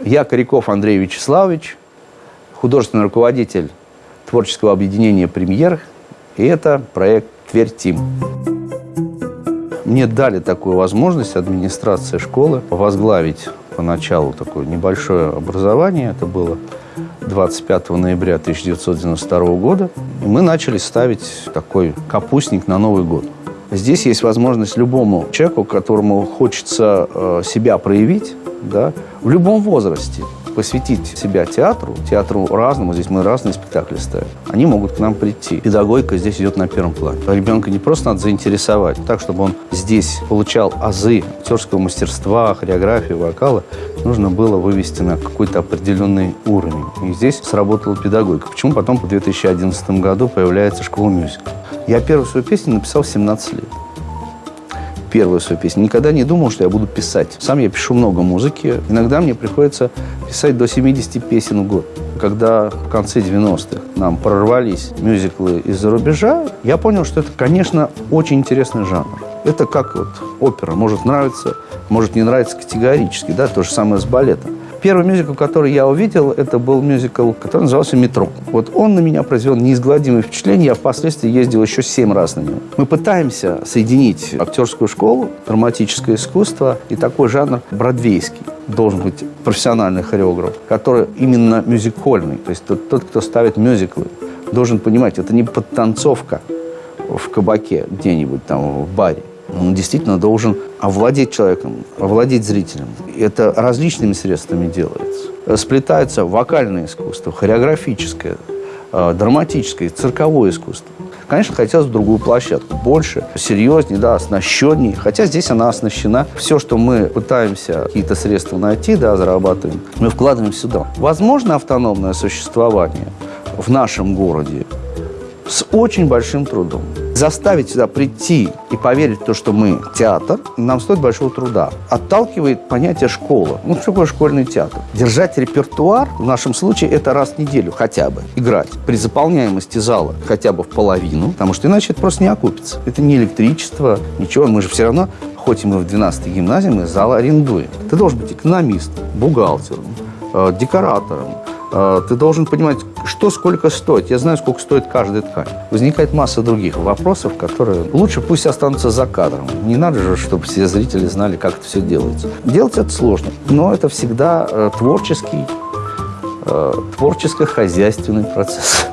Я Коряков Андрей Вячеславович, художественный руководитель творческого объединения «Премьер», и это проект «Тверь Тим». Мне дали такую возможность администрация школы возглавить поначалу такое небольшое образование. Это было 25 ноября 1992 года. И мы начали ставить такой капустник на Новый год. Здесь есть возможность любому человеку, которому хочется э, себя проявить, да, в любом возрасте посвятить себя театру, театру разному, здесь мы разные спектакли ставим, они могут к нам прийти. Педагогика здесь идет на первом плане. Ребенка не просто надо заинтересовать, так, чтобы он здесь получал азы актерского мастерства, хореографии, вокала, нужно было вывести на какой-то определенный уровень. И здесь сработала педагогика. Почему потом по 2011 году появляется школа мюзикла? Я первую свою песню написал в 17 лет первую свою песню. Никогда не думал, что я буду писать. Сам я пишу много музыки. Иногда мне приходится писать до 70 песен в год. Когда в конце 90-х нам прорвались мюзиклы из-за рубежа, я понял, что это, конечно, очень интересный жанр. Это как вот опера. Может нравиться, может не нравиться категорически. Да? То же самое с балетом. Первый мюзикл, который я увидел, это был мюзикл, который назывался «Метро». Вот он на меня произвел неизгладимое впечатление. Я впоследствии ездил еще семь раз на него. Мы пытаемся соединить актерскую школу, драматическое искусство и такой жанр бродвейский. Должен быть профессиональный хореограф, который именно мюзикольный. То есть тот, тот кто ставит мюзиклы, должен понимать, это не подтанцовка в кабаке где-нибудь там в баре. Он действительно должен овладеть человеком, овладеть зрителем. Это различными средствами делается. Сплетается вокальное искусство, хореографическое, э, драматическое, цирковое искусство. Конечно, хотелось бы другую площадку. Больше, серьезнее, да, оснащеннее. Хотя здесь она оснащена. Все, что мы пытаемся какие-то средства найти, да, зарабатываем, мы вкладываем сюда. Возможно автономное существование в нашем городе с очень большим трудом. Заставить сюда прийти и поверить в то, что мы театр, нам стоит большого труда. Отталкивает понятие школа. Ну, что такое школьный театр? Держать репертуар, в нашем случае, это раз в неделю хотя бы. Играть при заполняемости зала хотя бы в половину, потому что иначе это просто не окупится. Это не электричество, ничего. Мы же все равно, хоть и мы в 12-й гимназии, мы зал арендуем. Ты должен быть экономистом, бухгалтером, э, декоратором, ты должен понимать, что сколько стоит. Я знаю, сколько стоит каждая ткань. Возникает масса других вопросов, которые лучше пусть останутся за кадром. Не надо же, чтобы все зрители знали, как это все делается. Делать это сложно, но это всегда э, творческий, э, творческо-хозяйственный процесс.